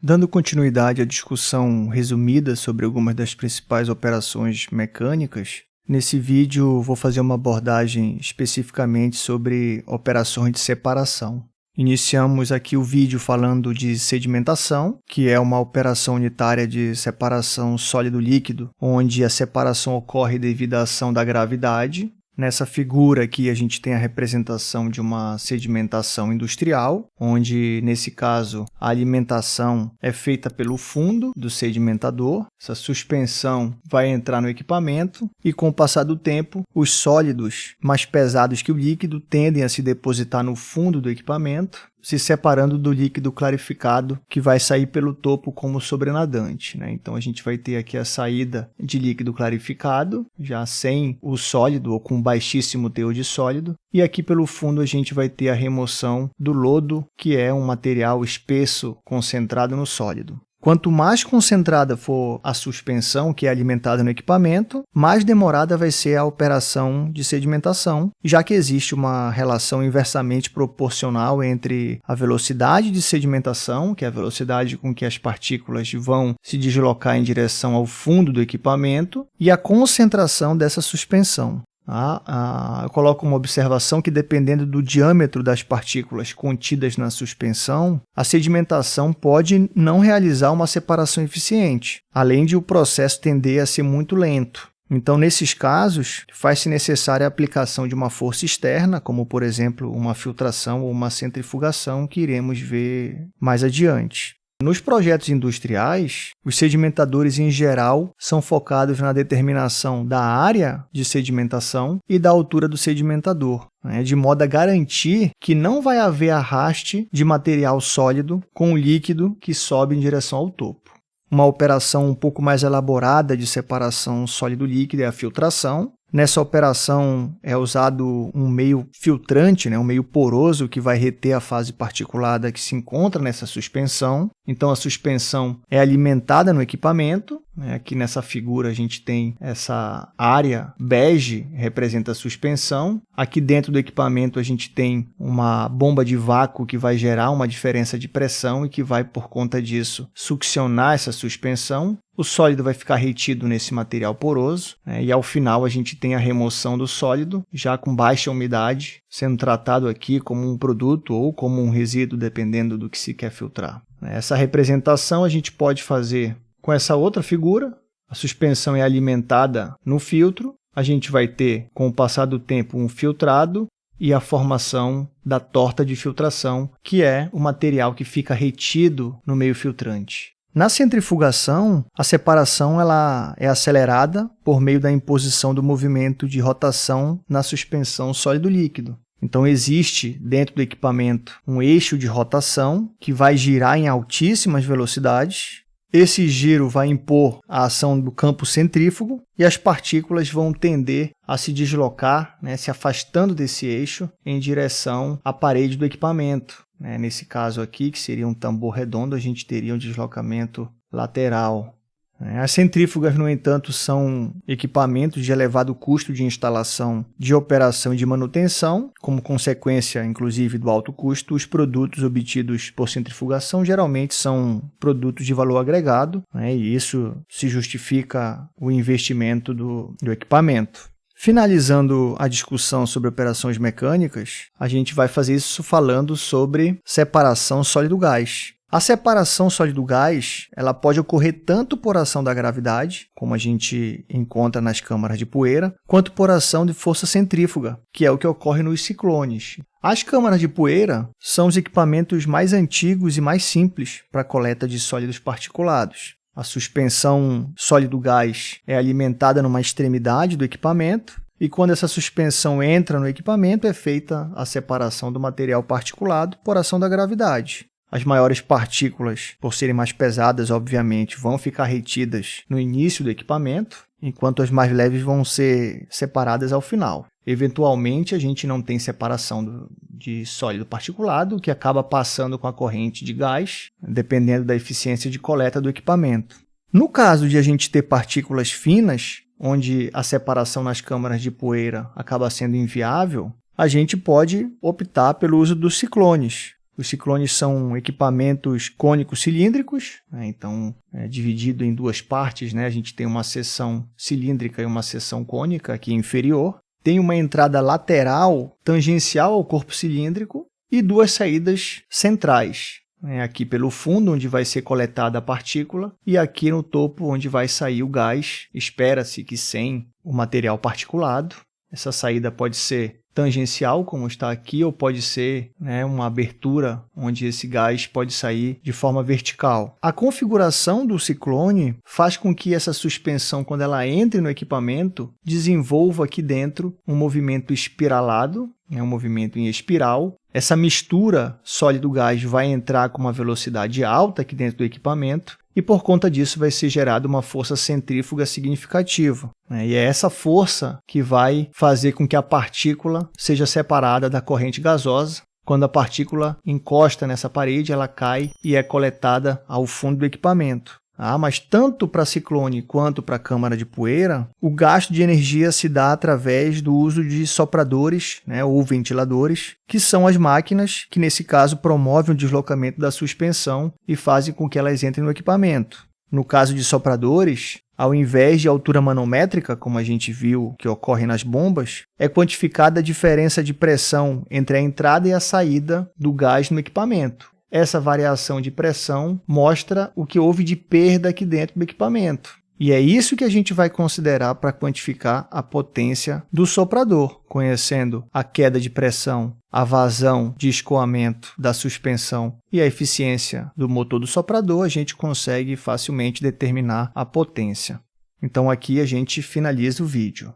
Dando continuidade à discussão resumida sobre algumas das principais operações mecânicas, nesse vídeo vou fazer uma abordagem especificamente sobre operações de separação. Iniciamos aqui o vídeo falando de sedimentação, que é uma operação unitária de separação sólido-líquido, onde a separação ocorre devido à ação da gravidade, Nessa figura aqui a gente tem a representação de uma sedimentação industrial, onde nesse caso a alimentação é feita pelo fundo do sedimentador. Essa suspensão vai entrar no equipamento e com o passar do tempo, os sólidos mais pesados que o líquido tendem a se depositar no fundo do equipamento se separando do líquido clarificado que vai sair pelo topo como sobrenadante. Né? Então a gente vai ter aqui a saída de líquido clarificado, já sem o sólido ou com baixíssimo teor de sólido, e aqui pelo fundo a gente vai ter a remoção do lodo, que é um material espesso concentrado no sólido. Quanto mais concentrada for a suspensão que é alimentada no equipamento, mais demorada vai ser a operação de sedimentação, já que existe uma relação inversamente proporcional entre a velocidade de sedimentação, que é a velocidade com que as partículas vão se deslocar em direção ao fundo do equipamento, e a concentração dessa suspensão. Ah, ah, eu coloco uma observação que, dependendo do diâmetro das partículas contidas na suspensão, a sedimentação pode não realizar uma separação eficiente, além de o processo tender a ser muito lento. Então, nesses casos, faz-se necessária a aplicação de uma força externa, como, por exemplo, uma filtração ou uma centrifugação, que iremos ver mais adiante. Nos projetos industriais, os sedimentadores em geral são focados na determinação da área de sedimentação e da altura do sedimentador, né, de modo a garantir que não vai haver arraste de material sólido com líquido que sobe em direção ao topo. Uma operação um pouco mais elaborada de separação sólido-líquido é a filtração, Nessa operação é usado um meio filtrante, né, um meio poroso que vai reter a fase particulada que se encontra nessa suspensão. Então a suspensão é alimentada no equipamento. Né, aqui nessa figura a gente tem essa área bege, representa a suspensão. Aqui dentro do equipamento a gente tem uma bomba de vácuo que vai gerar uma diferença de pressão e que vai, por conta disso, succionar essa suspensão. O sólido vai ficar retido nesse material poroso né, e ao final a gente tem a remoção do sólido, já com baixa umidade, sendo tratado aqui como um produto ou como um resíduo, dependendo do que se quer filtrar. Essa representação a gente pode fazer com essa outra figura, a suspensão é alimentada no filtro, a gente vai ter, com o passar do tempo, um filtrado e a formação da torta de filtração, que é o material que fica retido no meio filtrante. Na centrifugação, a separação ela é acelerada por meio da imposição do movimento de rotação na suspensão sólido-líquido. Então, existe dentro do equipamento um eixo de rotação que vai girar em altíssimas velocidades. Esse giro vai impor a ação do campo centrífugo e as partículas vão tender a se deslocar, né, se afastando desse eixo em direção à parede do equipamento. Né? Nesse caso aqui, que seria um tambor redondo, a gente teria um deslocamento lateral. Né? As centrífugas, no entanto, são equipamentos de elevado custo de instalação, de operação e de manutenção. Como consequência, inclusive, do alto custo, os produtos obtidos por centrifugação geralmente são produtos de valor agregado, né? e isso se justifica o investimento do, do equipamento. Finalizando a discussão sobre operações mecânicas, a gente vai fazer isso falando sobre separação sólido-gás. A separação sólido-gás ela pode ocorrer tanto por ação da gravidade, como a gente encontra nas câmaras de poeira, quanto por ação de força centrífuga, que é o que ocorre nos ciclones. As câmaras de poeira são os equipamentos mais antigos e mais simples para coleta de sólidos particulados. A suspensão sólido-gás é alimentada numa extremidade do equipamento e quando essa suspensão entra no equipamento é feita a separação do material particulado por ação da gravidade. As maiores partículas, por serem mais pesadas, obviamente, vão ficar retidas no início do equipamento, enquanto as mais leves vão ser separadas ao final. Eventualmente, a gente não tem separação do, de sólido particulado, que acaba passando com a corrente de gás, dependendo da eficiência de coleta do equipamento. No caso de a gente ter partículas finas, onde a separação nas câmaras de poeira acaba sendo inviável, a gente pode optar pelo uso dos ciclones, Os ciclones são equipamentos cônicos cilíndricos, né? então é dividido em duas partes. Né? A gente tem uma seção cilíndrica e uma seção cônica aqui inferior. Tem uma entrada lateral tangencial ao corpo cilíndrico e duas saídas centrais. Né? Aqui pelo fundo, onde vai ser coletada a partícula, e aqui no topo, onde vai sair o gás. Espera-se que sem o material particulado. Essa saída pode ser tangencial, como está aqui, ou pode ser né, uma abertura onde esse gás pode sair de forma vertical. A configuração do ciclone faz com que essa suspensão, quando ela entre no equipamento, desenvolva aqui dentro um movimento espiralado, é um movimento em espiral. Essa mistura sólido-gás vai entrar com uma velocidade alta aqui dentro do equipamento e por conta disso vai ser gerada uma força centrífuga significativa. Né? E é essa força que vai fazer com que a partícula seja separada da corrente gasosa. Quando a partícula encosta nessa parede, ela cai e é coletada ao fundo do equipamento. Ah, mas tanto para ciclone quanto para câmara de poeira, o gasto de energia se dá através do uso de sopradores né, ou ventiladores, que são as máquinas que, nesse caso, promovem o deslocamento da suspensão e fazem com que elas entrem no equipamento. No caso de sopradores, ao invés de altura manométrica, como a gente viu que ocorre nas bombas, é quantificada a diferença de pressão entre a entrada e a saída do gás no equipamento. Essa variação de pressão mostra o que houve de perda aqui dentro do equipamento. E é isso que a gente vai considerar para quantificar a potência do soprador, conhecendo a queda de pressão, a vazão de escoamento da suspensão e a eficiência do motor do soprador, a gente consegue facilmente determinar a potência. Então aqui a gente finaliza o vídeo.